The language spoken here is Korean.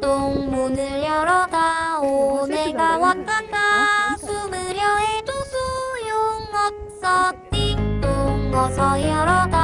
똥 문을 열어다 오 내가 왔다가 숨으려 해도 소용없어. 띵똥 어서 열어다.